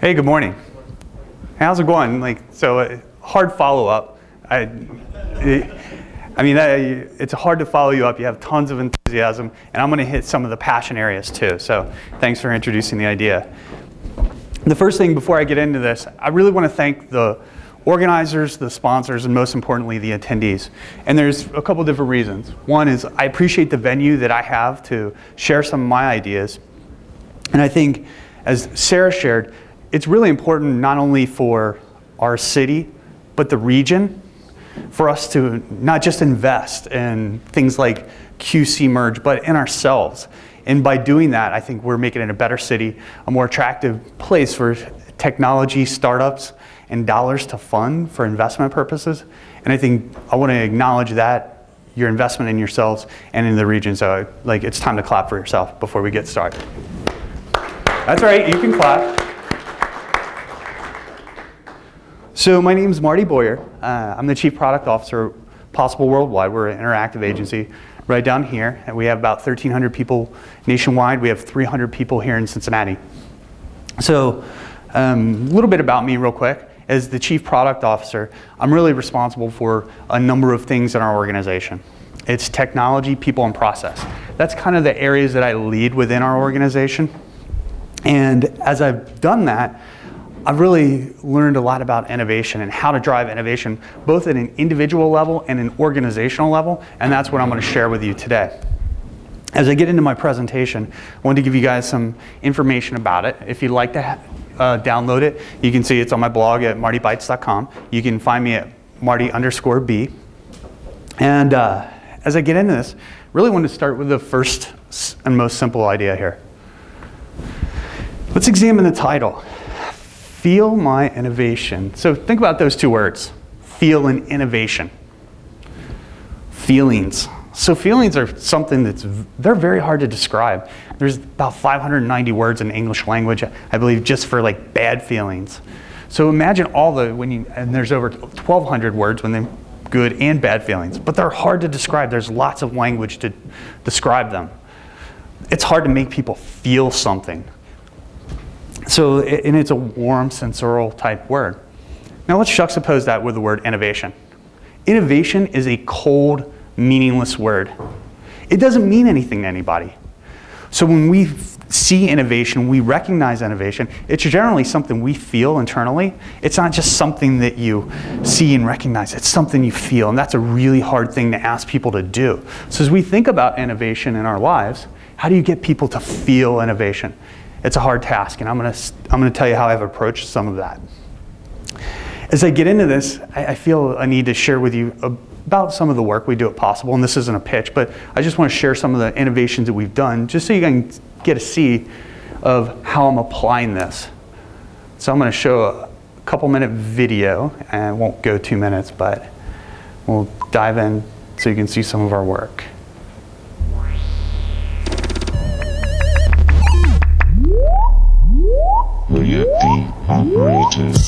Hey, good morning. How's it going? Like, so uh, hard follow up. I, I mean, I, it's hard to follow you up. You have tons of enthusiasm, and I'm going to hit some of the passion areas too. So, thanks for introducing the idea. The first thing before I get into this, I really want to thank the organizers, the sponsors, and most importantly, the attendees. And there's a couple different reasons. One is I appreciate the venue that I have to share some of my ideas. And I think, as Sarah shared, it's really important not only for our city, but the region, for us to not just invest in things like QC merge, but in ourselves. And by doing that, I think we're making it a better city, a more attractive place for technology startups and dollars to fund for investment purposes. And I think I want to acknowledge that, your investment in yourselves and in the region. So like it's time to clap for yourself before we get started. That's right, you can clap. So my name is Marty Boyer. Uh, I'm the Chief Product Officer Possible Worldwide. We're an interactive agency right down here. And we have about 1,300 people nationwide. We have 300 people here in Cincinnati. So um, a little bit about me real quick. As the Chief Product Officer, I'm really responsible for a number of things in our organization. It's technology, people, and process. That's kind of the areas that I lead within our organization. And as I've done that, I've really learned a lot about innovation and how to drive innovation, both at an individual level and an organizational level, and that's what I'm going to share with you today. As I get into my presentation, I want to give you guys some information about it. If you'd like to uh, download it, you can see it's on my blog at martybytes.com. You can find me at marty underscore b. And uh, as I get into this, really want to start with the first and most simple idea here. Let's examine the title. Feel my innovation. So think about those two words, feel and innovation. Feelings. So feelings are something that's, they're very hard to describe. There's about 590 words in English language, I believe, just for like bad feelings. So imagine all the, when you, and there's over 1,200 words when they good and bad feelings, but they're hard to describe. There's lots of language to describe them. It's hard to make people feel something. So, and it's a warm, sensorial type word. Now let's juxtapose that with the word innovation. Innovation is a cold, meaningless word. It doesn't mean anything to anybody. So when we see innovation, we recognize innovation, it's generally something we feel internally. It's not just something that you see and recognize, it's something you feel, and that's a really hard thing to ask people to do. So as we think about innovation in our lives, how do you get people to feel innovation? It's a hard task, and I'm going to I'm going to tell you how I've approached some of that. As I get into this, I, I feel a need to share with you about some of the work we do at Possible, and this isn't a pitch, but I just want to share some of the innovations that we've done, just so you can get a see of how I'm applying this. So I'm going to show a couple minute video, and it won't go two minutes, but we'll dive in so you can see some of our work. The operators.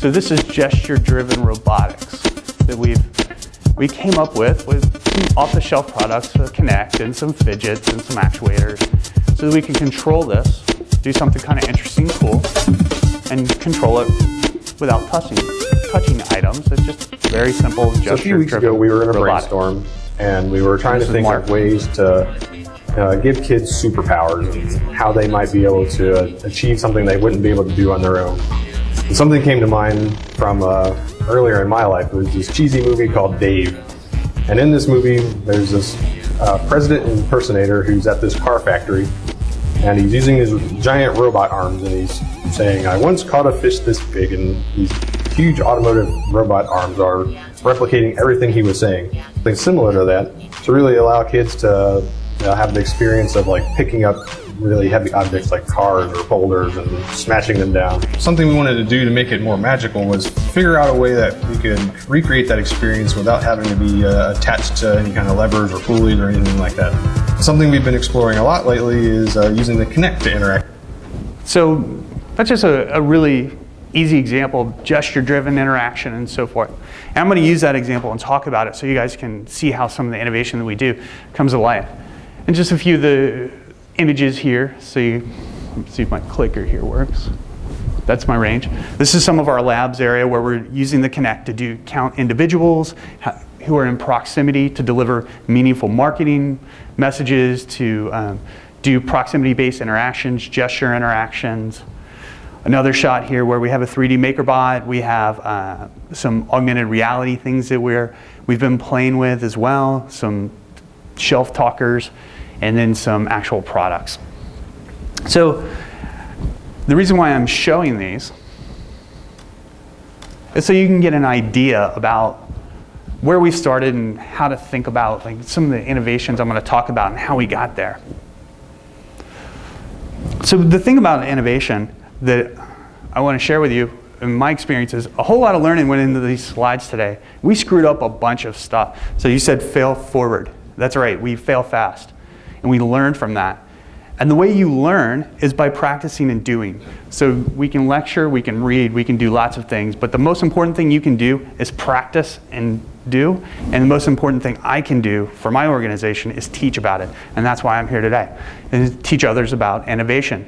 So this is gesture-driven robotics that we've we came up with with some off-the-shelf products, a Kinect and some Phidgets and some actuators, so that we can control this, do something kind of interesting, cool, and control it without touching touching items. It's just very simple. So a few weeks ago, we were in a robotic. brainstorm, and we were trying this to think of ways to uh, give kids superpowers and how they might be able to achieve something they wouldn't be able to do on their own. And something came to mind from uh, earlier in my life. It was this cheesy movie called Dave. And in this movie, there's this uh, president impersonator who's at this car factory, and he's using his giant robot arms, and he's saying, I once caught a fish this big, and these huge automotive robot arms are replicating everything he was saying. Something similar to that to really allow kids to you know, have the experience of like picking up really heavy objects like cars or boulders and smashing them down. Something we wanted to do to make it more magical was figure out a way that we could recreate that experience without having to be uh, attached to any kind of levers or pulleys or anything like that. Something we've been exploring a lot lately is uh, using the Kinect to interact. So that's just a, a really easy example of gesture-driven interaction and so forth. And I'm going to use that example and talk about it so you guys can see how some of the innovation that we do comes to life. And just a few of the images here. So you, see if my clicker here works. That's my range. This is some of our labs area where we're using the Kinect to do count individuals who are in proximity to deliver meaningful marketing messages, to um, do proximity-based interactions, gesture interactions. Another shot here where we have a 3D MakerBot. We have uh, some augmented reality things that we're, we've been playing with as well, some shelf talkers, and then some actual products. So the reason why I'm showing these is so you can get an idea about where we started and how to think about like some of the innovations I'm going to talk about and how we got there. So the thing about innovation that I want to share with you in my experience is a whole lot of learning went into these slides today. We screwed up a bunch of stuff. So you said fail forward. That's right, we fail fast. And we learn from that. And the way you learn is by practicing and doing. So we can lecture, we can read, we can do lots of things, but the most important thing you can do is practice and do. And the most important thing I can do for my organization is teach about it. And that's why I'm here today, and teach others about innovation.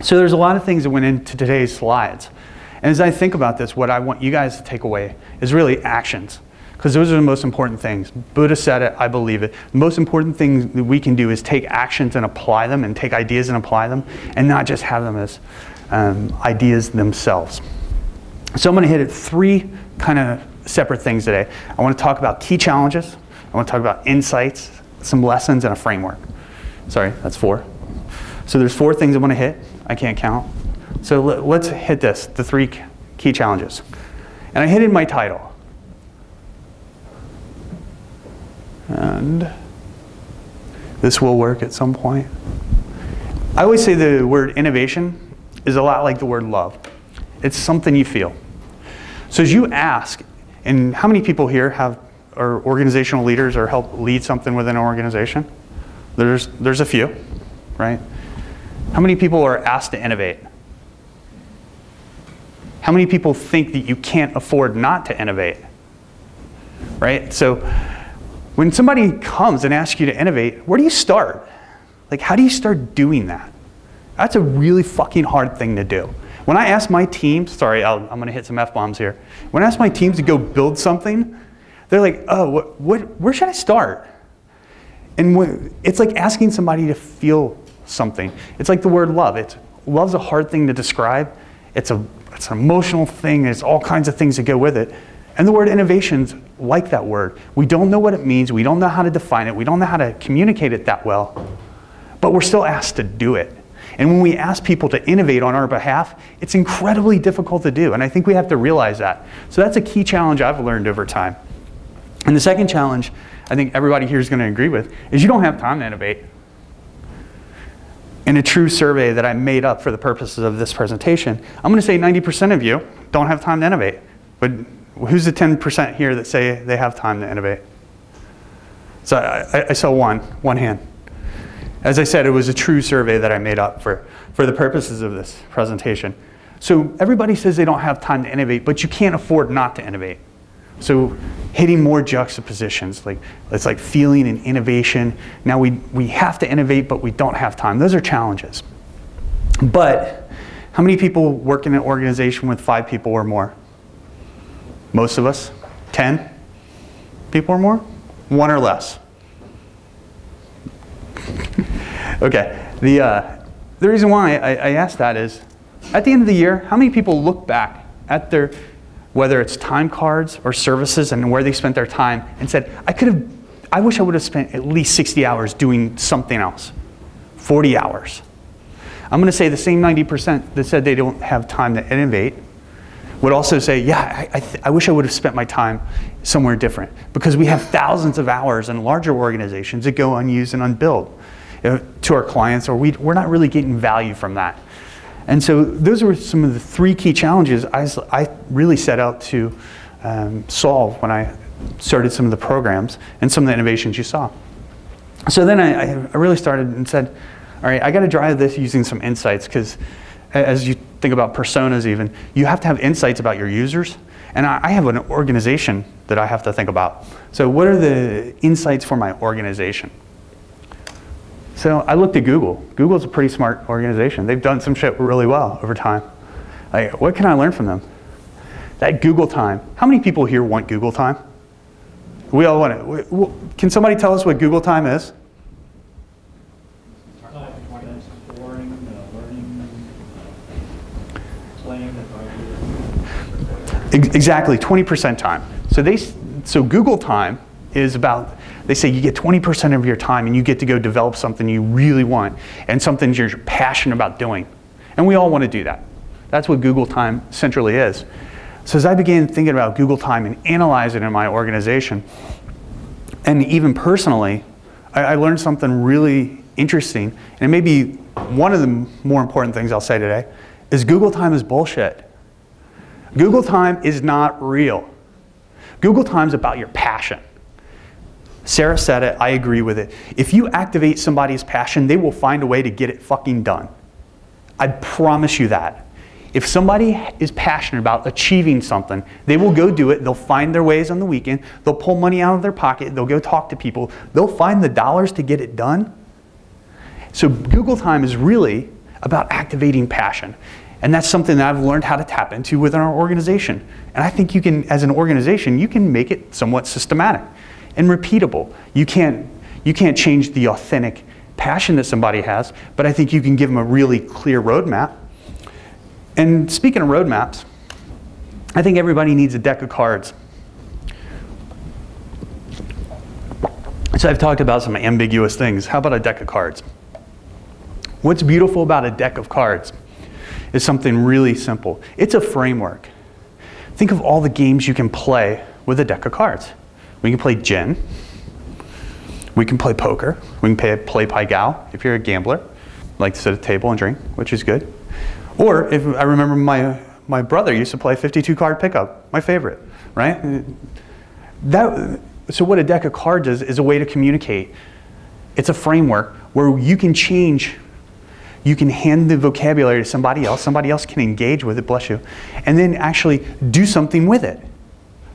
So there's a lot of things that went into today's slides. And as I think about this, what I want you guys to take away is really actions because those are the most important things. Buddha said it, I believe it. The most important thing that we can do is take actions and apply them and take ideas and apply them and not just have them as um, ideas themselves. So I'm going to hit at three kind of separate things today. I want to talk about key challenges. I want to talk about insights, some lessons, and a framework. Sorry, that's four. So there's four things I want to hit. I can't count. So let's hit this, the three key challenges. And I hit in my title. And this will work at some point. I always say the word innovation is a lot like the word love. It's something you feel. So as you ask, and how many people here have are organizational leaders or help lead something within an organization? There's, there's a few, right? How many people are asked to innovate? How many people think that you can't afford not to innovate? Right? So when somebody comes and asks you to innovate, where do you start? Like, how do you start doing that? That's a really fucking hard thing to do. When I ask my team, sorry, i am going to hit some F-bombs here. When I ask my teams to go build something, they're like, oh, what, what, where should I start? And it's like asking somebody to feel something. It's like the word love. It's, love's a hard thing to describe. It's, a, it's an emotional thing. There's all kinds of things that go with it. And the word innovation's like that word. We don't know what it means. We don't know how to define it. We don't know how to communicate it that well. But we're still asked to do it. And when we ask people to innovate on our behalf, it's incredibly difficult to do. And I think we have to realize that. So that's a key challenge I've learned over time. And the second challenge I think everybody here is going to agree with is you don't have time to innovate. In a true survey that I made up for the purposes of this presentation, I'm going to say 90% of you don't have time to innovate. But who's the 10% here that say they have time to innovate? So I, I, saw one, one hand. As I said, it was a true survey that I made up for, for the purposes of this presentation. So everybody says they don't have time to innovate, but you can't afford not to innovate. So hitting more juxtapositions, like it's like feeling and innovation. Now we, we have to innovate, but we don't have time. Those are challenges. But how many people work in an organization with five people or more? Most of us? 10 people or more? One or less? okay. The, uh, the reason why I, I asked that is at the end of the year, how many people look back at their, whether it's time cards or services and where they spent their time and said, I could have, I wish I would have spent at least 60 hours doing something else, 40 hours. I'm going to say the same 90% that said they don't have time to innovate would also say, yeah, I, I, I, wish I would have spent my time somewhere different because we have thousands of hours in larger organizations that go unused and unbilled uh, to our clients or we, we're not really getting value from that. And so those were some of the three key challenges I, I really set out to um, solve when I started some of the programs and some of the innovations you saw. So then I, I really started and said, all right, I got to drive this using some insights because as you think about personas even, you have to have insights about your users. And I, I have an organization that I have to think about. So what are the insights for my organization? So I looked at Google. Google's a pretty smart organization. They've done some shit really well over time. Like, what can I learn from them? That Google time. How many people here want Google time? We all want it. Can somebody tell us what Google time is? Exactly, 20% time. So they, so Google time is about, they say you get 20% of your time and you get to go develop something you really want and something you're passionate about doing. And we all want to do that. That's what Google time centrally is. So as I began thinking about Google time and analyzing it in my organization, and even personally, I, I learned something really interesting. And it may be one of the more important things I'll say today, is Google time is bullshit. Google time is not real. Google time is about your passion. Sarah said it, I agree with it. If you activate somebody's passion, they will find a way to get it fucking done. I promise you that. If somebody is passionate about achieving something, they will go do it. They'll find their ways on the weekend. They'll pull money out of their pocket. They'll go talk to people. They'll find the dollars to get it done. So Google Time is really about activating passion. And that's something that I've learned how to tap into within our organization. And I think you can, as an organization, you can make it somewhat systematic and repeatable. You can't, you can't change the authentic passion that somebody has, but I think you can give them a really clear roadmap. And speaking of roadmaps, I think everybody needs a deck of cards. So I've talked about some ambiguous things. How about a deck of cards? What's beautiful about a deck of cards is something really simple. It's a framework. Think of all the games you can play with a deck of cards. We can play gin. We can play poker. We can play, play Pai Gow if you're a gambler. Like to sit at a table and drink, which is good. Or if I remember my, my brother used to play 52 card pickup, my favorite, right? That, so what a deck of cards is, is a way to communicate. It's a framework where you can change you can hand the vocabulary to somebody else, somebody else can engage with it, bless you, and then actually do something with it.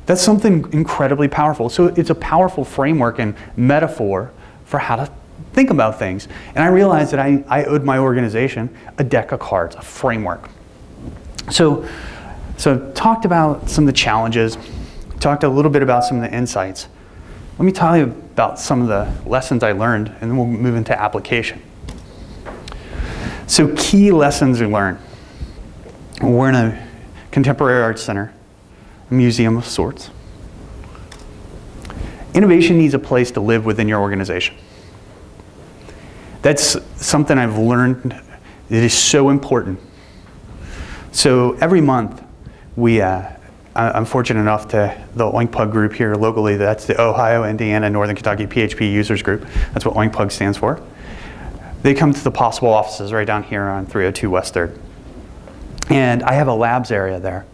That's something incredibly powerful. So it's a powerful framework and metaphor for how to think about things. And I realized that I, I owed my organization a deck of cards, a framework. So, so talked about some of the challenges, talked a little bit about some of the insights. Let me tell you about some of the lessons I learned, and then we'll move into application. So key lessons we learn. We're in a contemporary art center, a museum of sorts. Innovation needs a place to live within your organization. That's something I've learned that is so important. So every month, we, uh, I'm fortunate enough to the OinkPug group here locally, that's the Ohio, Indiana, Northern Kentucky PHP Users Group. That's what OinkPug stands for. They come to the Possible offices right down here on 302 West 3rd. And I have a labs area there.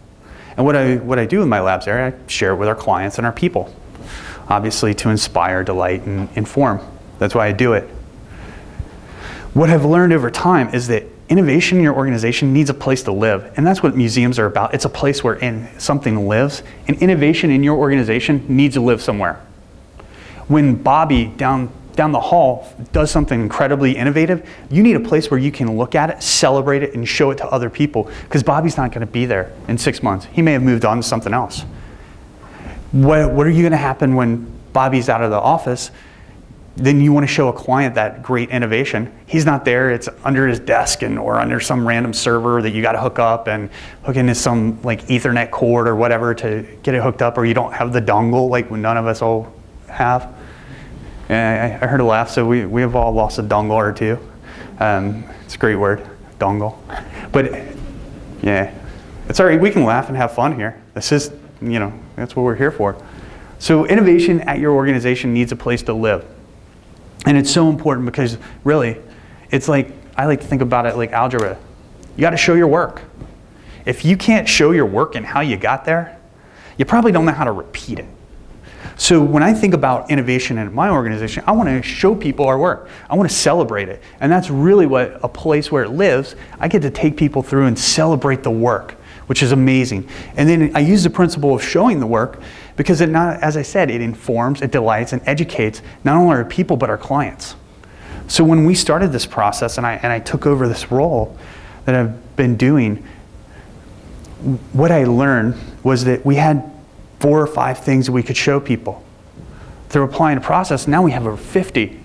And what I, what I do in my labs area, I share it with our clients and our people, obviously to inspire, delight, and inform. That's why I do it. What I've learned over time is that innovation in your organization needs a place to live. And that's what museums are about. It's a place where in, something lives. And innovation in your organization needs to live somewhere. When Bobby down down the hall does something incredibly innovative, you need a place where you can look at it, celebrate it, and show it to other people. Because Bobby's not going to be there in six months. He may have moved on to something else. What, what are you going to happen when Bobby's out of the office? Then you want to show a client that great innovation. He's not there, it's under his desk and or under some random server that you got to hook up and hook into some like ethernet cord or whatever to get it hooked up or you don't have the dongle like none of us all have. I, I heard a laugh, so we, we have all lost a dongle or two. Um, it's a great word, dongle. But yeah, it's all right. We can laugh and have fun here. This is, you know, that's what we're here for. So innovation at your organization needs a place to live. And it's so important because really, it's like, I like to think about it like algebra. You got to show your work. If you can't show your work and how you got there, you probably don't know how to repeat it. So when I think about innovation in my organization, I want to show people our work. I want to celebrate it. And that's really what a place where it lives, I get to take people through and celebrate the work, which is amazing. And then I use the principle of showing the work because it not, as I said, it informs, it delights, and educates not only our people, but our clients. So when we started this process and I, and I took over this role that I've been doing, what I learned was that we had four or five things that we could show people. Through applying a process, now we have over 50.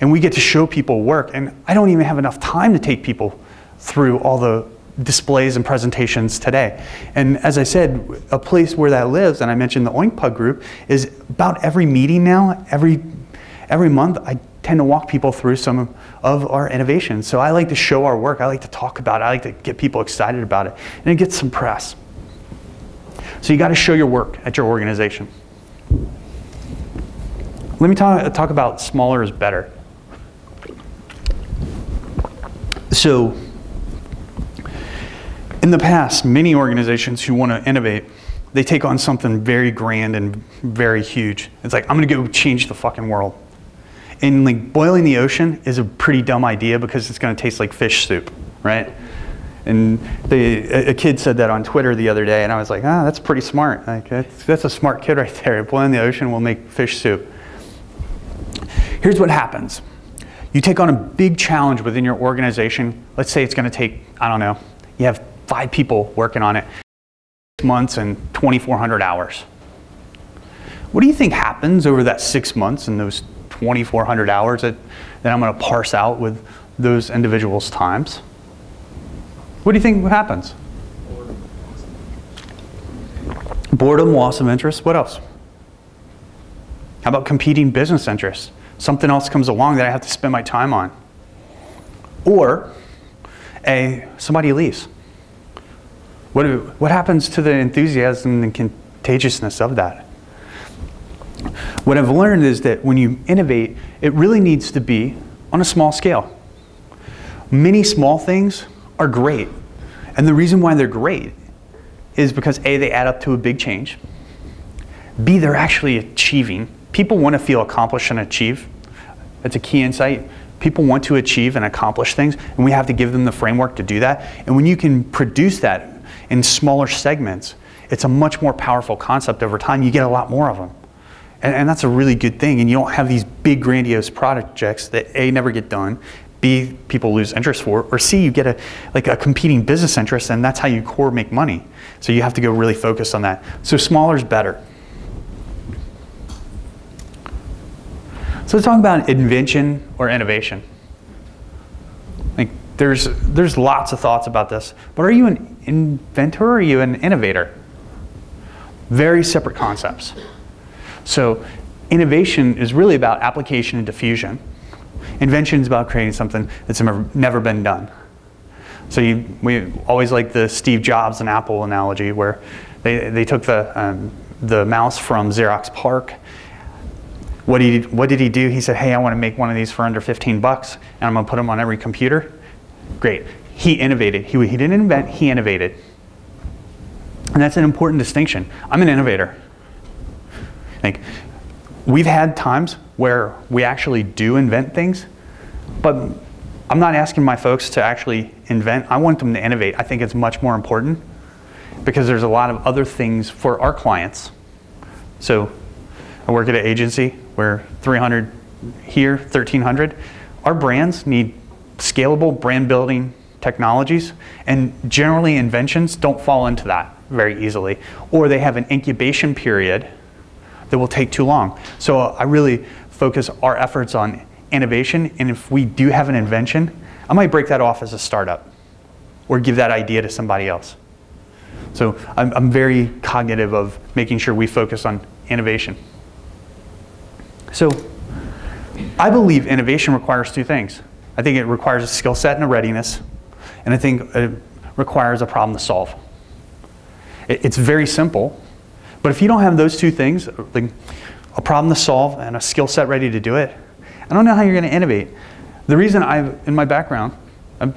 And we get to show people work. And I don't even have enough time to take people through all the displays and presentations today. And as I said, a place where that lives, and I mentioned the Oink Pug group, is about every meeting now, every, every month, I tend to walk people through some of our innovations. So I like to show our work. I like to talk about it. I like to get people excited about it. And it gets some press. So you got to show your work at your organization. Let me talk, talk about smaller is better. So in the past, many organizations who want to innovate, they take on something very grand and very huge. It's like, I'm going to go change the fucking world. And like boiling the ocean is a pretty dumb idea because it's going to taste like fish soup, right? And a kid said that on Twitter the other day, and I was like, ah, that's pretty smart. Like, that's, that's a smart kid right there. Boiling the ocean will make fish soup. Here's what happens. You take on a big challenge within your organization. Let's say it's going to take, I don't know, you have five people working on it, six months and 2,400 hours. What do you think happens over that six months and those 2,400 hours that, that I'm going to parse out with those individuals' times? What do you think happens? Boredom, loss of interest. What else? How about competing business interests? Something else comes along that I have to spend my time on. Or a, somebody leaves. What, what happens to the enthusiasm and contagiousness of that? What I've learned is that when you innovate, it really needs to be on a small scale. Many small things are great. And the reason why they're great is because A, they add up to a big change. B, they're actually achieving. People want to feel accomplished and achieve. That's a key insight. People want to achieve and accomplish things, and we have to give them the framework to do that. And when you can produce that in smaller segments, it's a much more powerful concept over time. You get a lot more of them. And, and that's a really good thing. And you don't have these big, grandiose projects that A, never get done, B, people lose interest for, or C, you get a, like a competing business interest and that's how you core make money. So you have to go really focused on that. So smaller is better. So let's talk about invention or innovation. Like there's, there's lots of thoughts about this, but are you an inventor or are you an innovator? Very separate concepts. So innovation is really about application and diffusion. Invention is about creating something that's never been done. So you, we always like the Steve Jobs and Apple analogy where they, they took the, um, the mouse from Xerox PARC. What did, he, what did he do? He said, hey, I want to make one of these for under 15 bucks and I'm going to put them on every computer. Great. He innovated. He, he didn't invent, he innovated. And that's an important distinction. I'm an innovator. Like, we've had times where we actually do invent things, but I'm not asking my folks to actually invent. I want them to innovate. I think it's much more important because there's a lot of other things for our clients. So I work at an agency where 300 here, 1300. Our brands need scalable brand building technologies and generally inventions don't fall into that very easily or they have an incubation period that will take too long. So I really focus our efforts on innovation, and if we do have an invention, I might break that off as a startup or give that idea to somebody else. So I'm, I'm very cognitive of making sure we focus on innovation. So I believe innovation requires two things. I think it requires a skill set and a readiness, and I think it requires a problem to solve. It, it's very simple, but if you don't have those two things, like a problem to solve and a skill set ready to do it, I don't know how you're going to innovate. The reason I've, in my background, I'm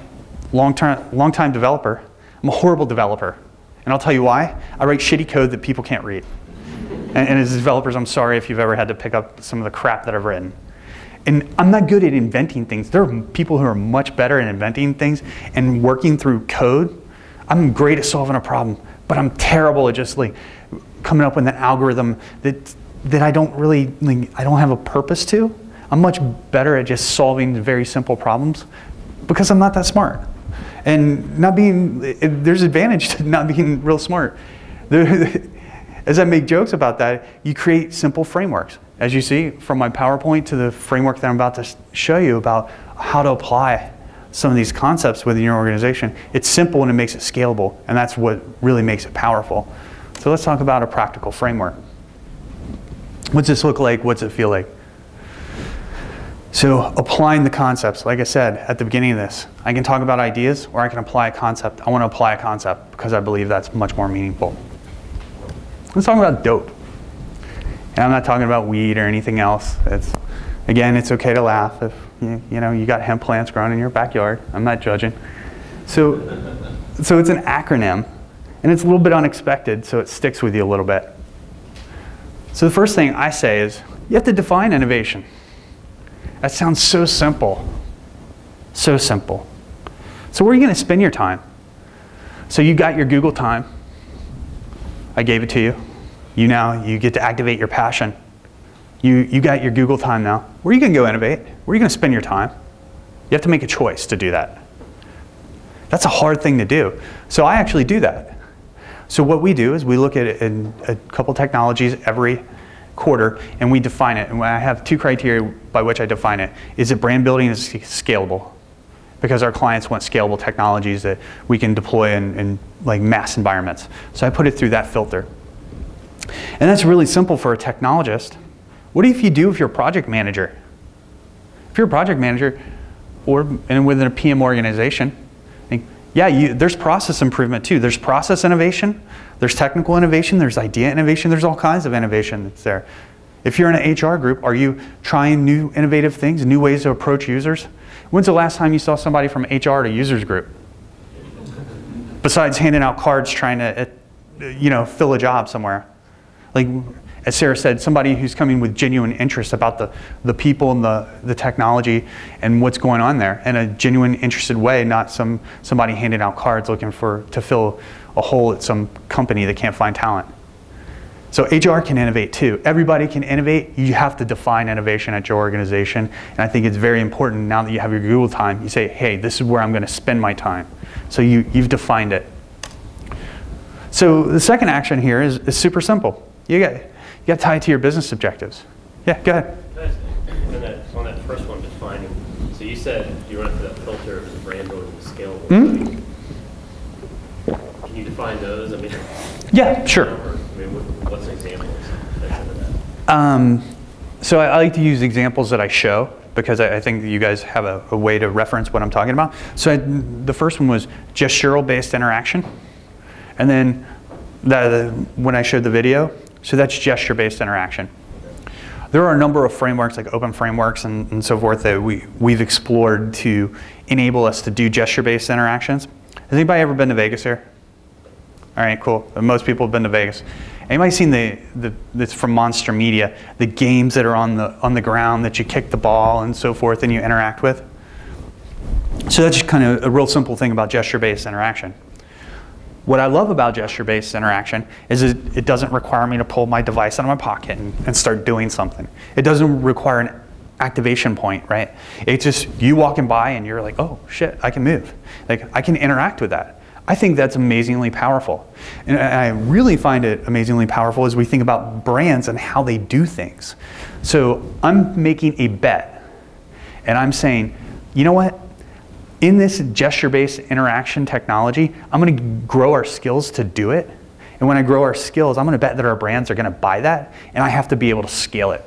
a long-time long time developer. I'm a horrible developer. And I'll tell you why. I write shitty code that people can't read. And, and as developers, I'm sorry if you've ever had to pick up some of the crap that I've written. And I'm not good at inventing things. There are people who are much better at inventing things and working through code. I'm great at solving a problem, but I'm terrible at just like coming up with an algorithm that that I don't really like, I don't have a purpose to. I'm much better at just solving very simple problems because I'm not that smart. And not being there's advantage to not being real smart. As I make jokes about that, you create simple frameworks. As you see from my PowerPoint to the framework that I'm about to show you about how to apply some of these concepts within your organization, it's simple and it makes it scalable, and that's what really makes it powerful. So let's talk about a practical framework. What's this look like? What's it feel like? So applying the concepts, like I said at the beginning of this, I can talk about ideas or I can apply a concept. I want to apply a concept because I believe that's much more meaningful. Let's talk about dope. And I'm not talking about weed or anything else. It's, again, it's okay to laugh if you, you know you got hemp plants growing in your backyard. I'm not judging. So, so it's an acronym, and it's a little bit unexpected, so it sticks with you a little bit. So the first thing I say is you have to define innovation. That sounds so simple. So simple. So where are you going to spend your time? So you got your Google time. I gave it to you. You now, you get to activate your passion. You, you got your Google time now. Where are you going to go innovate? Where are you going to spend your time? You have to make a choice to do that. That's a hard thing to do. So I actually do that. So what we do is we look at a couple technologies every quarter and we define it. And I have two criteria by which I define it. Is it brand building is scalable? because our clients want scalable technologies that we can deploy in, in, like mass environments. So I put it through that filter. And that's really simple for a technologist. What if you do if you're a project manager? If you're a project manager or and within a PM organization, yeah, you, there's process improvement too. There's process innovation, there's technical innovation, there's idea innovation, there's all kinds of innovation that's there. If you're in an HR group, are you trying new innovative things, new ways to approach users? When's the last time you saw somebody from HR to users group? Besides handing out cards trying to, uh, you know, fill a job somewhere. Like, as Sarah said, somebody who's coming with genuine interest about the, the people and the, the technology and what's going on there in a genuine, interested way, not some somebody handing out cards looking for to fill a hole at some company that can't find talent. So HR can innovate too. Everybody can innovate. You have to define innovation at your organization. And I think it's very important now that you have your Google time, you say, hey, this is where I'm going to spend my time. So you, you've defined it. So the second action here is, is super simple. You got, you got to tie it to your business objectives. Yeah, go ahead. On that, on that first one, defining, so you said you run through that filter of the brand building scalable. Mm -hmm. Can you define those? I mean, yeah, sure. What's an example um, so I, I, like to use examples that I show because I, I think you guys have a, a, way to reference what I'm talking about. So I, the first one was gestural-based interaction. And then the, the, when I showed the video, so that's gesture-based interaction. There are a number of frameworks like open frameworks and, and so forth that we, we've explored to enable us to do gesture-based interactions. Has anybody ever been to Vegas here? All right, cool. Most people have been to Vegas. Anybody seen the, the this from Monster Media, the games that are on the on the ground that you kick the ball and so forth and you interact with? So that's just kind of a real simple thing about gesture-based interaction. What I love about gesture-based interaction is it, it doesn't require me to pull my device out of my pocket and, and start doing something. It doesn't require an activation point, right? It's just you walking by and you're like, oh shit, I can move. Like I can interact with that. I think that's amazingly powerful. And I really find it amazingly powerful as we think about brands and how they do things. So I'm making a bet and I'm saying, you know what? In this gesture-based interaction technology, I'm gonna grow our skills to do it. And when I grow our skills, I'm gonna bet that our brands are gonna buy that and I have to be able to scale it.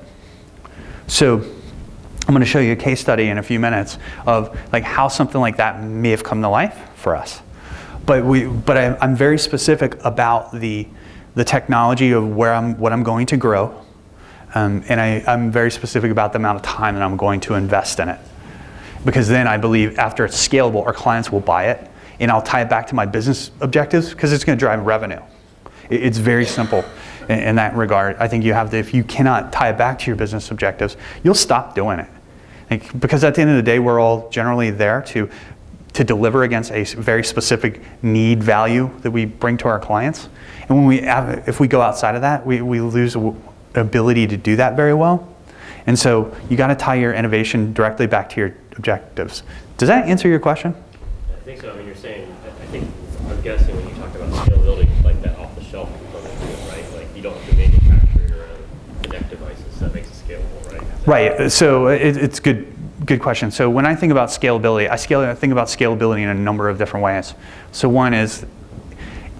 So I'm gonna show you a case study in a few minutes of like how something like that may have come to life for us. But, we, but I, I'm very specific about the, the technology of where I'm, what I'm going to grow. Um, and I, I'm very specific about the amount of time that I'm going to invest in it. Because then I believe after it's scalable, our clients will buy it. And I'll tie it back to my business objectives because it's going to drive revenue. It's very simple. in, that regard. I think you have to, if you cannot tie it back to your business objectives, you'll stop doing it. Because at the end of the day, we're all generally there to to deliver against a very specific need value that we bring to our clients. And when we if we go outside of that, we, we lose ability to do that very well. And so you got to tie your innovation directly back to your objectives. Does that answer your question? I think so. I mean, you're saying, I think, I'm guessing when you talk about scalability, like that off-the-shelf component right? Like you don't have to manufacture your own Kinect devices. That makes it scalable, right? Right. Uh, so uh, it, it's good good question. So when I think about scalability, I, scale, I think about scalability in a number of different ways. So one is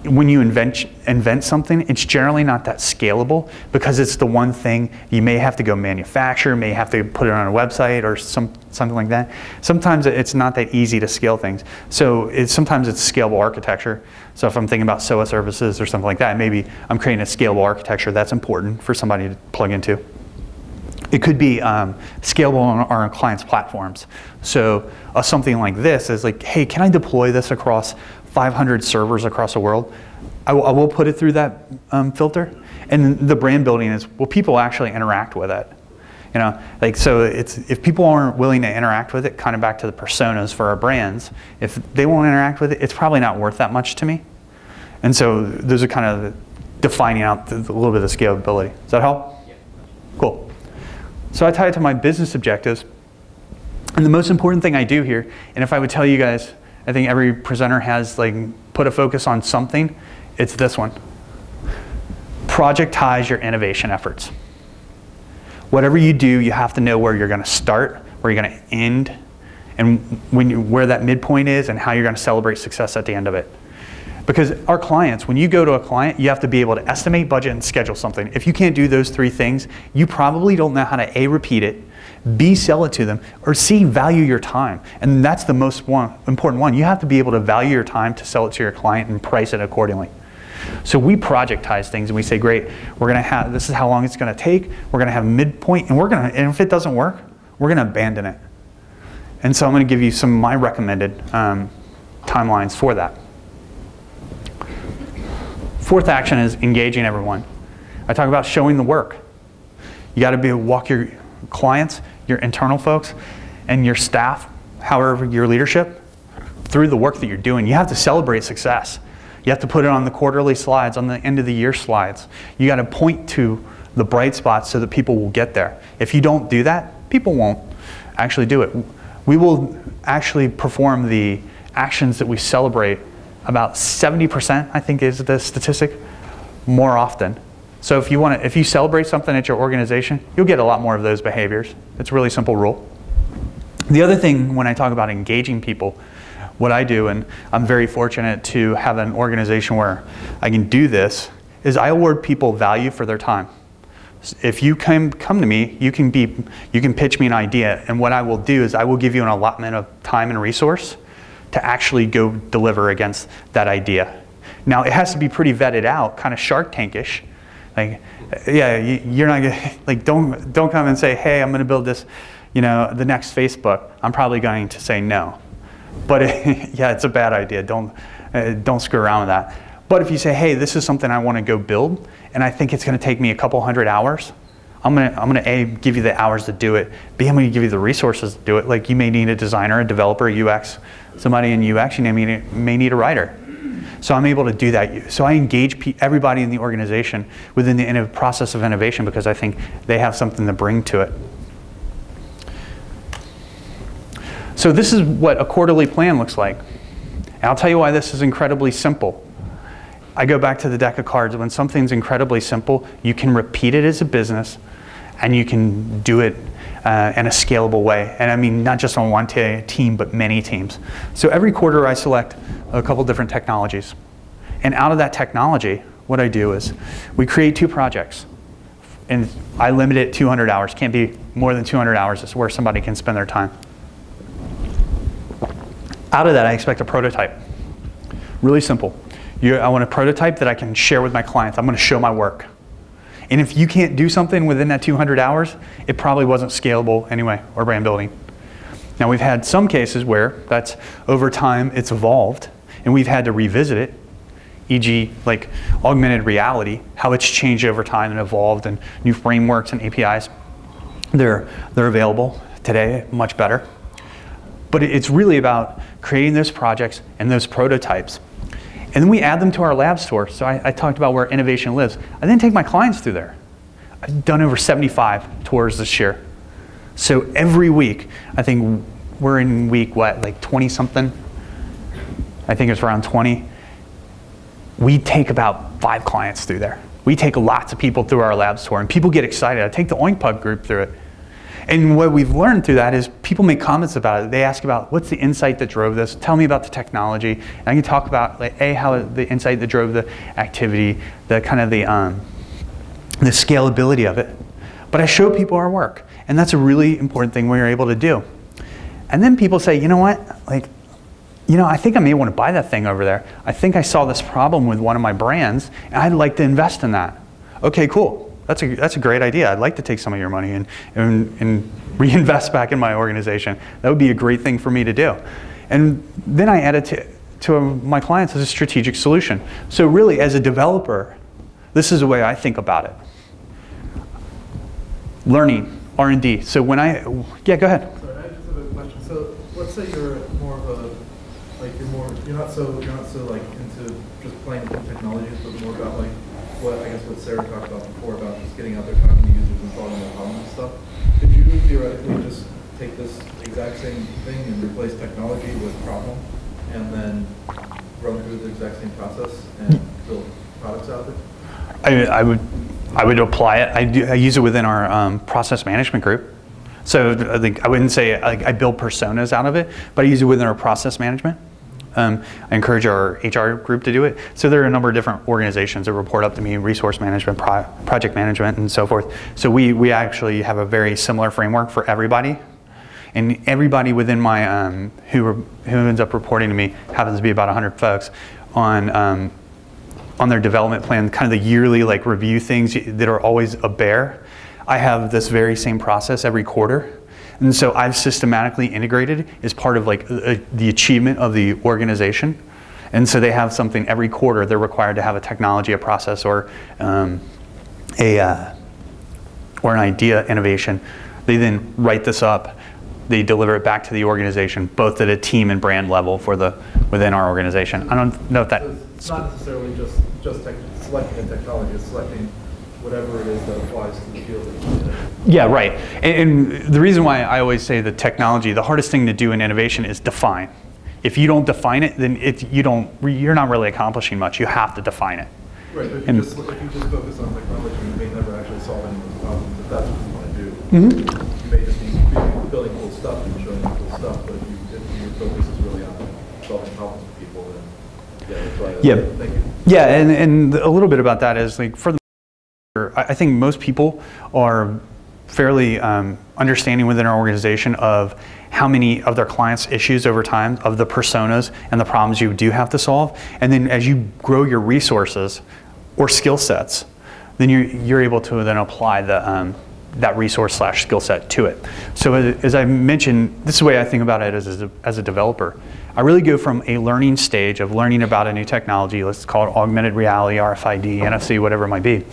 when you invent, invent something, it's generally not that scalable because it's the one thing you may have to go manufacture, may have to put it on a website or some, something like that. Sometimes it's not that easy to scale things. So it's, sometimes it's scalable architecture. So if I'm thinking about SOA services or something like that, maybe I'm creating a scalable architecture that's important for somebody to plug into. It could be um, scalable on our clients' platforms. So uh, something like this is like, hey, can I deploy this across 500 servers across the world? I, will put it through that um, filter. And the brand building is, will people actually interact with it? You know, like so it's if people aren't willing to interact with it, kind of back to the personas for our brands, if they won't interact with it, it's probably not worth that much to me. And so those are kind of defining out the, a little bit of scalability. Does that help? Yeah. Cool. So I tie it to my business objectives. And the most important thing I do here, and if I would tell you guys, I think every presenter has like put a focus on something, it's this one. Projectize your innovation efforts. Whatever you do, you have to know where you're going to start, where you're going to end, and when you, where that midpoint is, and how you're going to celebrate success at the end of it. Because our clients, when you go to a client, you have to be able to estimate, budget, and schedule something. If you can't do those three things, you probably don't know how to A, repeat it, B, sell it to them, or C, value your time. And that's the most one, important one. You have to be able to value your time to sell it to your client and price it accordingly. So we projectize things and we say, great, we're gonna have, this is how long it's gonna take, we're gonna have midpoint, and we're gonna, and if it doesn't work, we're gonna abandon it. And so I'm gonna give you some of my recommended um, timelines for that. Fourth action is engaging everyone. I talk about showing the work. You got to be walk your clients, your internal folks, and your staff, however your leadership, through the work that you're doing. You have to celebrate success. You have to put it on the quarterly slides, on the end of the year slides. You got to point to the bright spots so that people will get there. If you don't do that, people won't actually do it. We will actually perform the actions that we celebrate about 70%, I think is the statistic, more often. So if you want to, if you celebrate something at your organization, you'll get a lot more of those behaviors. It's a really simple rule. The other thing when I talk about engaging people, what I do, and I'm very fortunate to have an organization where I can do this, is I award people value for their time. If you come, come to me, you can, be, you can pitch me an idea, and what I will do is I will give you an allotment of time and resource to actually go deliver against that idea. Now, it has to be pretty vetted out, kind of Shark Tankish. Like, yeah, you're not gonna, like, don't, don't come and say, hey, I'm gonna build this, you know, the next Facebook. I'm probably going to say no. But it, yeah, it's a bad idea. Don't, uh, don't screw around with that. But if you say, hey, this is something I wanna go build, and I think it's gonna take me a couple hundred hours, I'm gonna, I'm gonna A, give you the hours to do it, B, I'm gonna give you the resources to do it. Like you may need a designer, a developer, a UX, somebody in UX, you may need, may need a writer. So I'm able to do that. So I engage everybody in the organization within the process of innovation because I think they have something to bring to it. So this is what a quarterly plan looks like. And I'll tell you why this is incredibly simple. I go back to the deck of cards. When something's incredibly simple, you can repeat it as a business and you can do it uh, in a scalable way. And I mean, not just on one team, but many teams. So every quarter I select a couple different technologies. And out of that technology, what I do is we create two projects. And I limit it 200 hours. Can't be more than 200 hours is where somebody can spend their time. Out of that, I expect a prototype. Really simple. You, I want a prototype that I can share with my clients. I'm going to show my work. And if you can't do something within that 200 hours, it probably wasn't scalable anyway, or brand building. Now we've had some cases where that's over time it's evolved and we've had to revisit it e.g. like augmented reality, how it's changed over time and evolved and new frameworks and APIs. They're, they're available today, much better. But it's really about creating those projects and those prototypes. And then we add them to our lab store. So I, I talked about where innovation lives. I then take my clients through there. I've done over 75 tours this year. So every week, I think we're in week, what, like 20 something? I think it's around 20. We take about five clients through there. We take lots of people through our lab tour, and people get excited. I take the OinkPub group through it. And what we've learned through that is people make comments about it. They ask about what's the insight that drove this? Tell me about the technology. And I can talk about like a how the insight that drove the activity, the kind of the um, the scalability of it. But I show people our work, and that's a really important thing we're able to do. And then people say, you know what, like, you know, I think I may want to buy that thing over there. I think I saw this problem with one of my brands, and I'd like to invest in that. Okay, cool that's a, that's a great idea. I'd like to take some of your money and, and, and reinvest back in my organization. That would be a great thing for me to do. And then I add it to, to my clients as a strategic solution. So really, as a developer, this is the way I think about it. Learning, R&D. So when I, yeah, go ahead. Sorry, I just have a question. So let's say you're more of a, you're not so, you're not so like into just playing with technologies, but more about like what I guess what Sarah talked about before about just getting out there talking to users and solving their problems and stuff. Could you theoretically just take this exact same thing and replace technology with problem and then run through the exact same process and build products out of it? I, I would I would apply it. I, do, I use it within our um, process management group. So I think I wouldn't say I build personas out of it, but I use it within our process management. Um, I encourage our HR group to do it. So there are a number of different organizations that report up to me, resource management, pro project management, and so forth. So we, we actually have a very similar framework for everybody. And everybody within my, um, who, who ends up reporting to me, happens to be about 100 folks, on, um, on their development plan, kind of the yearly like review things that are always a bear. I have this very same process every quarter and so I've systematically integrated as part of like uh, the achievement of the organization. And so they have something every quarter they're required to have a technology, a process, or um, a uh, or an idea innovation. They then write this up. They deliver it back to the organization, both at a team and brand level for the within our organization. I don't know if that. it's not necessarily just just selecting a technology. It's selecting whatever it is that applies to the field that Yeah, right. And, and, the reason why I always say the technology, the hardest thing to do in innovation is define. If you don't define it, then it, you don't, you're not really accomplishing much. You have to define it. Right, but if, and, you just, if you just focus on technology, you may never actually solve any of those problems if that's what you want to do. Mm -hmm. You may just be building cool stuff and showing cool stuff, but if, you, if your focus is really on solving problems for people, then yeah, that's why. Yeah. Thank you. Yeah, and, and a little bit about that is like for the I think most people are fairly um, understanding within our organization of how many of their clients' issues over time, of the personas and the problems you do have to solve. And then as you grow your resources or skill sets, then you're, you're able to then apply the, um, that resource slash skill set to it. So as I mentioned, this is the way I think about it as a, as a developer. I really go from a learning stage of learning about a new technology, let's call it augmented reality, RFID, NFC, whatever it might be,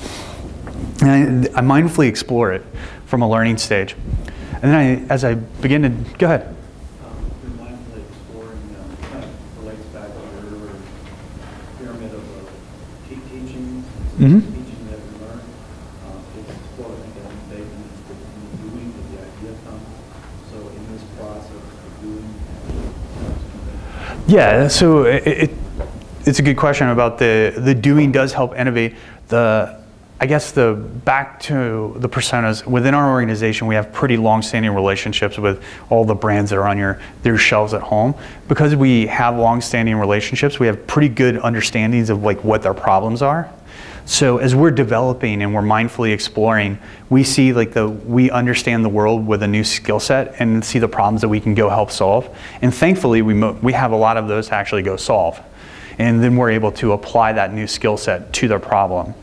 and I, I, mindfully explore it from a learning stage. And then I, as I begin to, go ahead. Um, mm-hmm. teaching that we learn. Um, it's exploring again, taking and doing that the idea comes. So in this process of doing, yeah. So it, it, it's a good question about the the doing does help innovate the I guess the back to the personas within our organization, we have pretty long-standing relationships with all the brands that are on your their shelves at home. Because we have long-standing relationships, we have pretty good understandings of like what their problems are. So as we're developing and we're mindfully exploring, we see like the we understand the world with a new skill set and see the problems that we can go help solve. And thankfully, we we have a lot of those to actually go solve, and then we're able to apply that new skill set to their problem.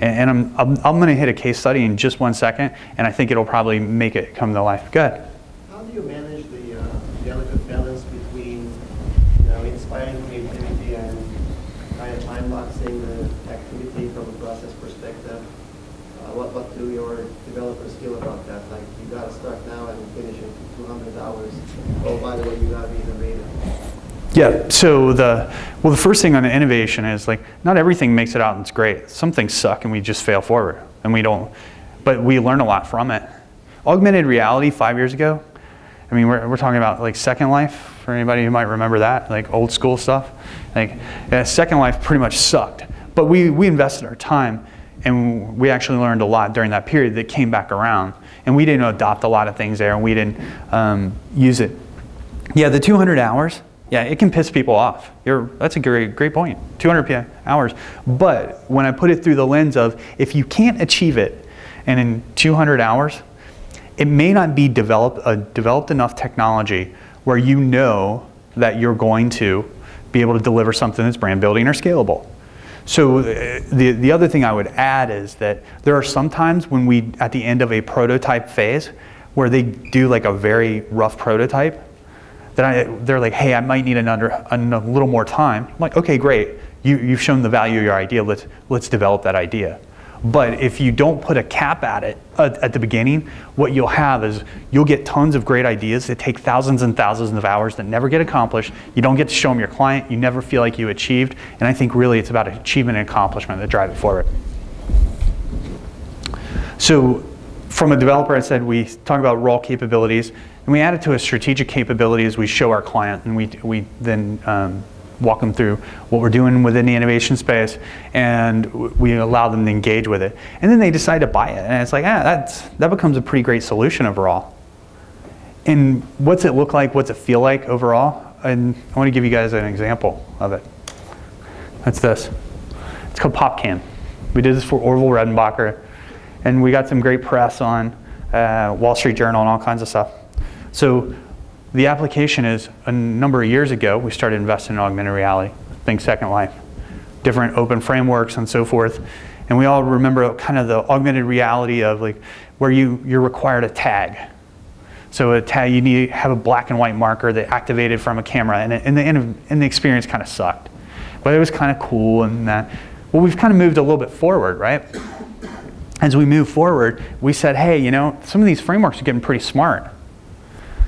And, and I'm, I'm, I'm going to hit a case study in just one second, and I think it'll probably make it come to life. Good. How do you manage the uh, delicate balance between you know, inspiring creativity and kind of time boxing what, what do your developers feel about that? Like, you gotta start now and finish in two hundred hours. Oh, by the way, you gotta be innovative. Yeah, so the, well, the first thing on the innovation is like, not everything makes it out and it's great. Some things suck and we just fail forward and we don't, but we learn a lot from it. Augmented reality five years ago, I mean, we're, we're talking about like Second Life, for anybody who might remember that, like old school stuff. Like, yeah, Second Life pretty much sucked, but we, we invested our time and we actually learned a lot during that period that came back around. And we didn't adopt a lot of things there and we didn't um, use it. Yeah, the 200 hours, yeah, it can piss people off. You're, that's a great, great point. 200 hours. But when I put it through the lens of if you can't achieve it and in 200 hours, it may not be developed, a developed enough technology where you know that you're going to be able to deliver something that's brand building or scalable. So uh, the, the other thing I would add is that there are some times when we, at the end of a prototype phase, where they do like a very rough prototype, then I, they're like, hey, I might need another, a little more time. I'm like, okay, great. You, you've shown the value of your idea. Let's, let's develop that idea. But if you don't put a cap at it uh, at the beginning, what you'll have is you'll get tons of great ideas that take thousands and thousands of hours that never get accomplished. You don't get to show them your client. You never feel like you achieved. And I think really it's about achievement and accomplishment that drive it forward. So from a developer, I said we talk about role capabilities. And we add it to a strategic capability as we show our client and we, we then um, walk them through what we're doing within the innovation space and we allow them to engage with it. And then they decide to buy it. And it's like, ah, that's, that becomes a pretty great solution overall. And what's it look like? What's it feel like overall? And I want to give you guys an example of it. That's this. It's called PopCam. We did this for Orville Redenbacher and we got some great press on uh, Wall Street Journal and all kinds of stuff. So the application is a number of years ago, we started investing in augmented reality, think Second Life, different open frameworks and so forth. And we all remember kind of the augmented reality of like where you, you're required a tag. So a tag, you need to have a black and white marker that activated from a camera and, and, the, and the experience kind of sucked. But it was kind of cool and that. Well, we've kind of moved a little bit forward, right? As we move forward, we said, hey, you know, some of these frameworks are getting pretty smart.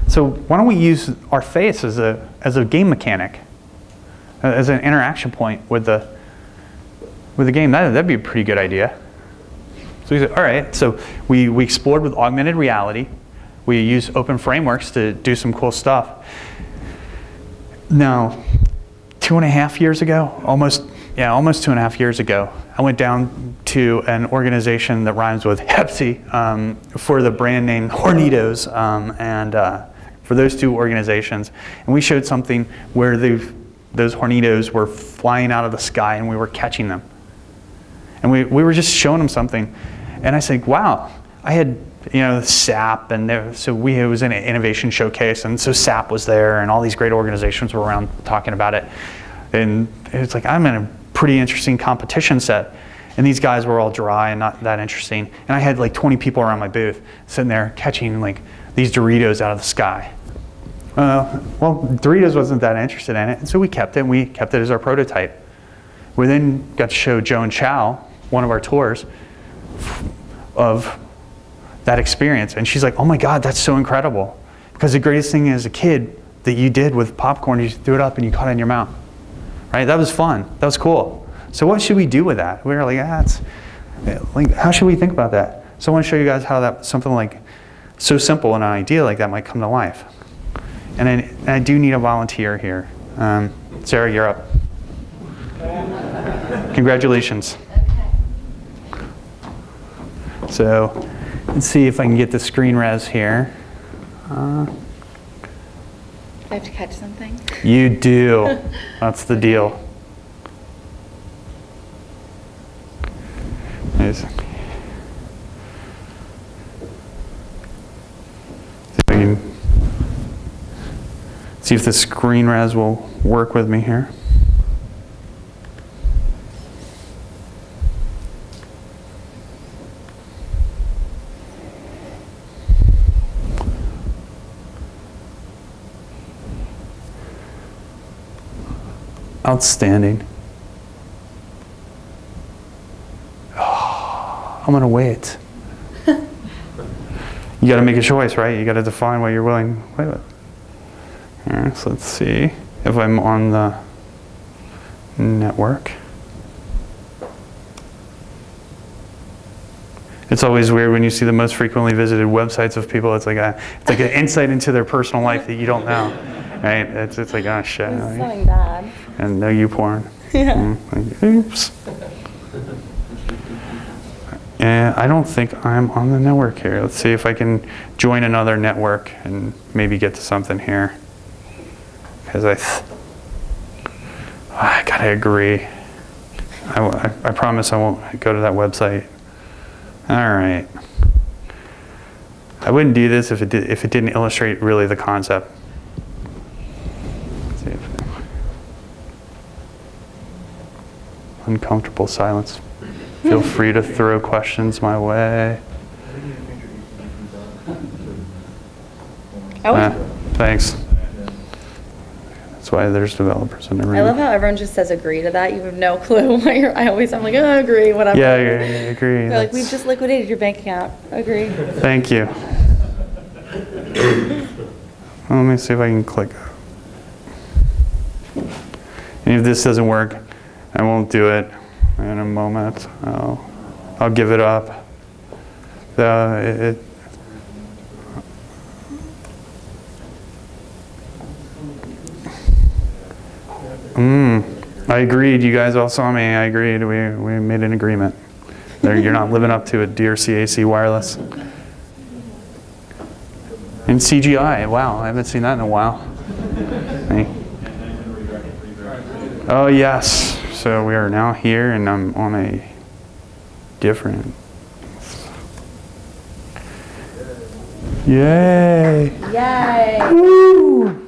So why don't we use our face as a, as a game mechanic, uh, as an interaction point with the, with the game? That, that'd be a pretty good idea. So we said, all right, so we, we explored with augmented reality. We use open frameworks to do some cool stuff. Now, two and a half years ago, almost, yeah, almost two and a half years ago, I went down to an organization that rhymes with Pepsi um, for the brand name Doritos. Um, and uh, for those two organizations. And we showed something where those Doritos were flying out of the sky and we were catching them. And we, we were just showing them something. And I said, wow, I had you know, SAP, and there, so we it was in an innovation showcase, and so SAP was there, and all these great organizations were around talking about it. And it's like, I'm in a pretty interesting competition set. And these guys were all dry and not that interesting. And I had like 20 people around my booth sitting there catching like these Doritos out of the sky. Uh, well, Doritos wasn't that interested in it, and so we kept it, and we kept it as our prototype. We then got to show Joan Chow, one of our tours, of that experience. And she's like, oh my God, that's so incredible. Because the greatest thing as a kid that you did with popcorn, you threw it up and you caught it in your mouth. Right? That was fun. That was cool. So what should we do with that? We were like, ah, it's, like, how should we think about that? So I want to show you guys how that something like so simple and an idea like that might come to life. And I, and I do need a volunteer here. Um, Sarah, you're up. Congratulations. So let's see if I can get the screen res here. Uh, I have to catch something? You do. That's the deal. Nice. See if I can See if the screen res will work with me here. Outstanding. Oh, I'm gonna wait. you got to make a choice, right? You got to define what you're willing to wait with. Right, so let's see if I'm on the network. It's always weird when you see the most frequently visited websites of people. It's like a, it's like an insight into their personal life that you don't know, right? It's, it's like, oh shit. It's right? something bad. And no you porn. Yeah. Mm, like, oops. And I don't think I'm on the network here. Let's see if I can join another network and maybe get to something here. Because I, th- I gotta agree. I, I promise I won't go to that website. All right. I wouldn't do this if it did, if it didn't illustrate really the concept. Let's see if- Uncomfortable silence. Feel free to throw questions my way. Oh, Ah, thanks. That's why there's developers in the room. I love how everyone just says agree to that. You have no clue I always, I'm like, oh, agree, whatever. Yeah, yeah, yeah, agree. They're like, we've just liquidated your bank account. Agree. Thank you. Let me see if I can click. And if this doesn't work, I won't do it in a moment. I'll, I'll give it up. The, it, Mm, I agreed. You guys all saw me. I agreed. We, we made an agreement. There, you're not living up to it, dear CAC Wireless. And CGI, wow, I haven't seen that in a while. Hey. Oh yes, so we are now here and I'm on a different. Yay! Yay. Woo!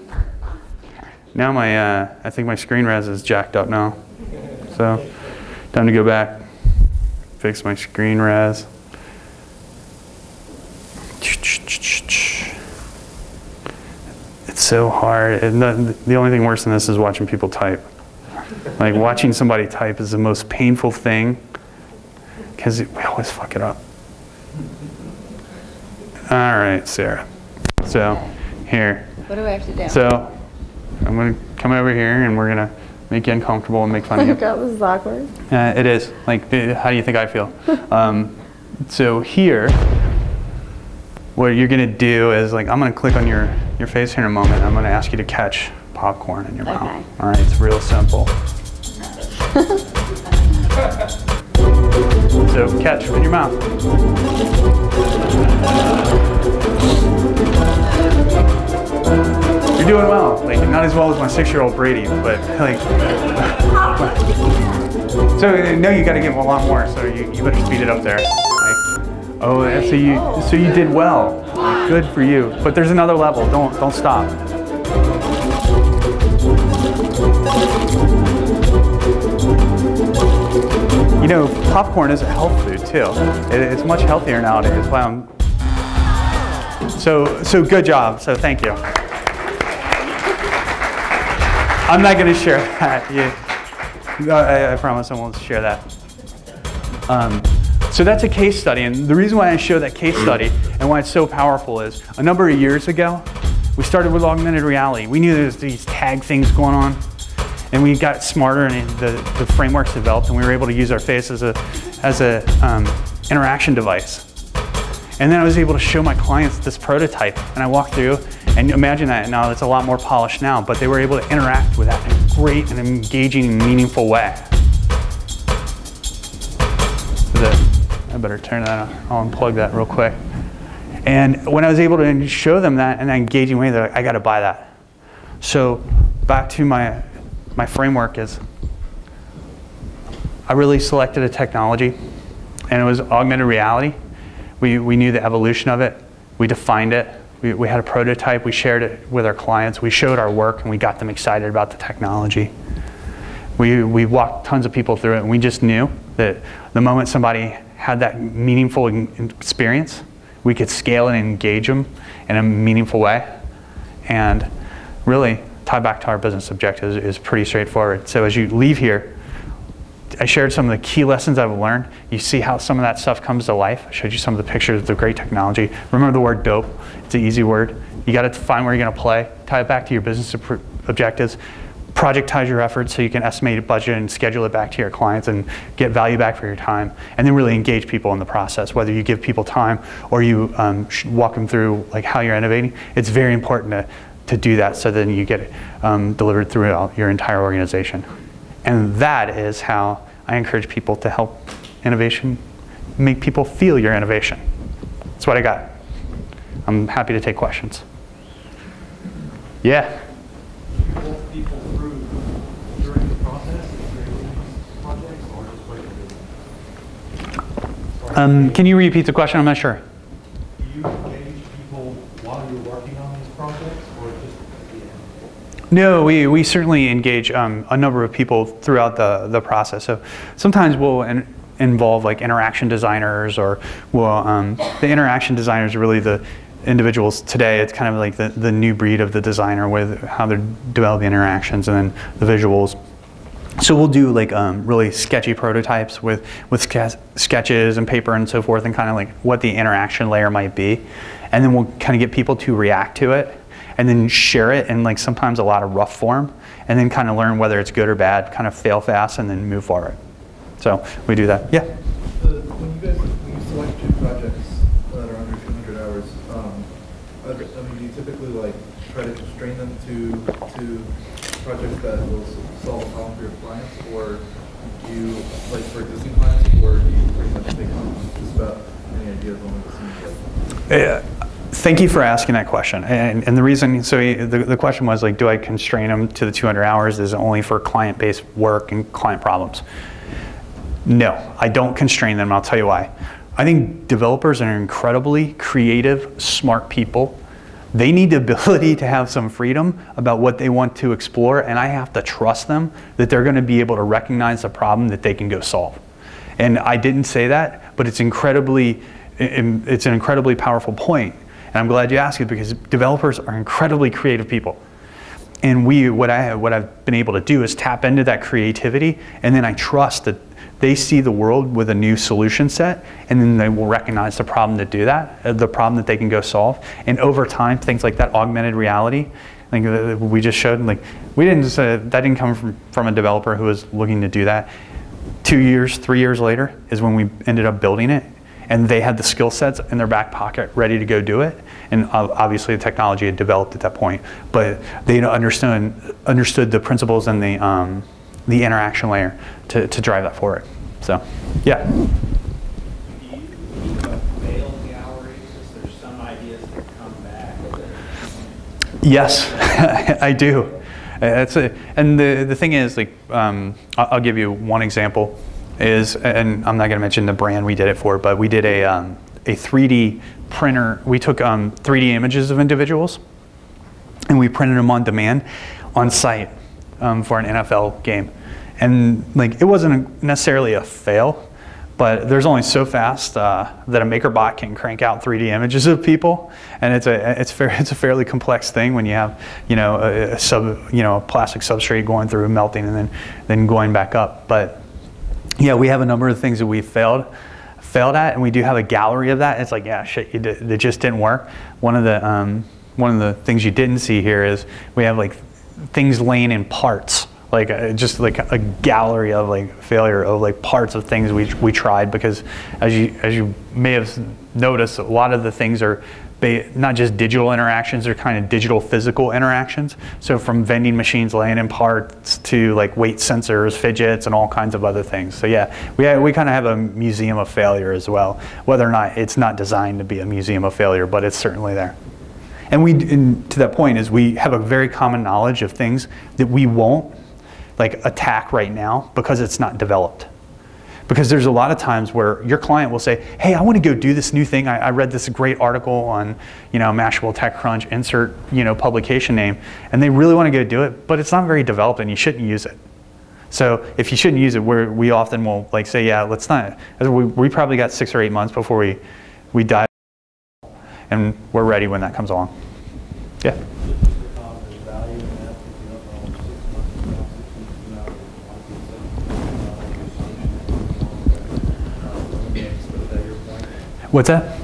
Now my, uh, I think my screen res is jacked up now. So, time to go back, fix my screen res. It's so hard. And the, the only thing worse than this is watching people type. Like watching somebody type is the most painful thing because we always fuck it up. All right, Sarah. So, here. What do I have to do? So, I'm going to come over here and we're going to make you uncomfortable and make fun of you. god, this is awkward. Uh, it is. Like, uh, how do you think I feel? um, so here, what you're gonna do is like, I'm gonna click on your, your face here in a moment. I'm gonna ask you to catch popcorn in your Okay. mouth. All right, it's real simple. so catch in your mouth. You're doing well. Like, not as well as my six-year-old Brady, but like. So uh, no, you got to give a lot more. So you, you better speed it up there. Like, oh, so you so you did well. Good for you. But there's another level. Don't don't stop. You know, popcorn is a health food too. It, it's much healthier nowadays. Wow. I'm- So so good job. So thank you. I'm not going to share that. No, I, I promise I won't share that. Um, so that's a case study, and the reason why I show that case study and why it's so powerful is a number of years ago, we started with augmented reality. We knew there was these tag things going on, and we got smarter and the, the frameworks developed, and we were able to use our face as a as a um, interaction device. And then I was able to show my clients this prototype, and I walked through, and imagine that now it's a lot more polished now, but they were able to interact with that in a great and engaging and meaningful way. I better turn that on. I'll unplug that real quick. And when I was able to show them that in an engaging way, they're like, I got to buy that. So back to my, my framework is I really selected a technology, and it was augmented reality. We, we knew the evolution of it. We defined it. We, we had a prototype. We shared it with our clients. We showed our work, and we got them excited about the technology. We, we walked tons of people through it, and we just knew that the moment somebody had that meaningful experience, we could scale and engage them in a meaningful way. And really, tie back to our business objectives is pretty straightforward. So as you leave here, I shared some of the key lessons I've learned. You see how some of that stuff comes to life. I showed you some of the pictures of the great technology. Remember the word dope. It's an easy word. You got to find where you're going to play. Tie it back to your business objectives. Projectize your efforts so you can estimate a budget and schedule it back to your clients and get value back for your time. And then really engage people in the process. Whether you give people time or you um, walk them through like how you're innovating, it's very important to, to do that so then you get it um, delivered throughout your entire organization. And that is how I encourage people to help innovation, make people feel your innovation. That's what I got. I'm happy to take questions. Yeah? Um, can you repeat the question? I'm not sure. Do you engage people while you're working on these projects or just at the end? No, we, we certainly engage um, a number of people throughout the, the process. So sometimes we'll in, involve like interaction designers or we'll, um, the interaction designers are really the individuals today. It's kind of like the, the new breed of the designer with how they're developing interactions and then the visuals. So we'll do like um, really sketchy prototypes with, with sketches and paper and so forth and kind of like what the interaction layer might be. And then we'll kind of get people to react to it and then share it in like sometimes a lot of rough form and then kind of learn whether it's good or bad, kind of fail fast and then move forward. So we do that. Yeah? The, when you guys, when you select two projects that are under 200 hours, um, I mean, do you typically like try to constrain them to, to projects that will solve a problem for your clients, or do you, like for existing clients, or do you pretty much take on just about any idea of when it seems like? Yeah. Thank you for asking that question. And, and the reason, so the, the question was like, do I constrain them to the 200 hours? Is it only for client-based work and client problems? No, I don't constrain them. I'll tell you why. I think developers are incredibly creative, smart people they need the ability to have some freedom about what they want to explore, and I have to trust them that they're going to be able to recognize a problem that they can go solve. And I didn't say that, but it's incredibly, it's an incredibly powerful point. And I'm glad you asked it because developers are incredibly creative people. And we, what, I, what I've been able to do is tap into that creativity, and then I trust that they see the world with a new solution set and then they will recognize the problem to do that, uh, the problem that they can go solve. And over time, things like that augmented reality, like uh, we just showed, like we didn't just, uh, that didn't come from, from a developer who was looking to do that. Two years, three years later is when we ended up building it and they had the skill sets in their back pocket ready to go do it. And obviously the technology had developed at that point, but they understood, understood the principles and the, um, the interaction layer to, to drive that forward. So, yeah. Yes, I do. That's a, and the, the thing is, like, um, I'll, I'll, give you one example. Is and I'm not going to mention the brand we did it for, but we did a um, a 3D printer. We took um, 3D images of individuals, and we printed them on demand, on site, um, for an NFL game. And like it wasn't necessarily a fail, but there's only so fast uh, that a MakerBot can crank out 3D images of people, and it's a it's fair, it's a fairly complex thing when you have you know a, a, sub you know a plastic substrate going through melting and then then going back up. But yeah, we have a number of things that we failed failed at, and we do have a gallery of that. It's like yeah, shit, it just didn't work. One of the um, one of the things you didn't see here is we have like things laying in parts like uh, just like a gallery of like failure of like parts of things we, we tried because as you as you may have noticed a lot of the things are not just digital interactions they're kind of digital physical interactions. So from vending machines laying in parts to like weight sensors Phidgets and all kinds of other things. So yeah we, we kind of have a museum of failure as well whether or not it's not designed to be a museum of failure but it's certainly there. And we and to that point is we have a very common knowledge of things that we won't like attack right now because it's not developed. Because there's a lot of times where your client will say, hey, I want to go do this new thing. I, I read this great article on, you know, Mashable, TechCrunch, insert, you know, publication name, and they really want to go do it, but it's not very developed and you shouldn't use it. So if you shouldn't use it, we we often will like say, yeah, let's not. We, we probably got six or eight months before we, we dive and we're ready when that comes along. Yeah. What's that?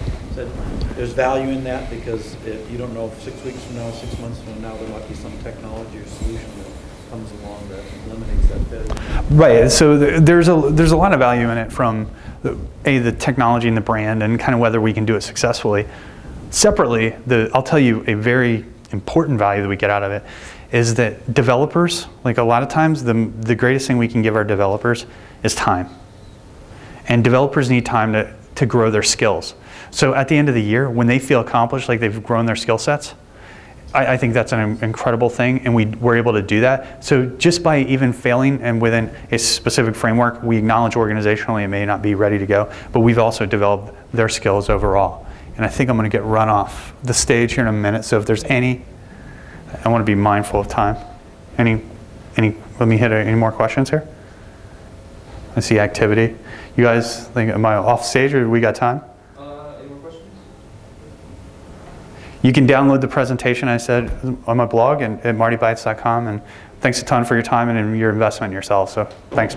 There's value in that because if you don't know if six weeks from now, six months from now, there might be some technology or solution that comes along that eliminates that failure. Right. So there's a there's a lot of value in it from the, a the technology and the brand and kind of whether we can do it successfully. Separately, the I'll tell you a very important value that we get out of it is that developers, like a lot of times, the the greatest thing we can give our developers is time. And developers need time to to grow their skills. So at the end of the year, when they feel accomplished, like they've grown their skill sets, I, I think that's an incredible thing, and we were able to do that. So just by even failing and within a specific framework, we acknowledge organizationally it may not be ready to go, but we've also developed their skills overall. And I think I'm going to get run off the stage here in a minute. So if there's any, I want to be mindful of time. Any, any? Let me hit uh, any more questions here. I see activity. You guys think am I off stage or we got time? Uh, any more questions? You can download the presentation I said on my blog and at martybytes.com. And thanks a ton for your time and your investment in yourself. So thanks.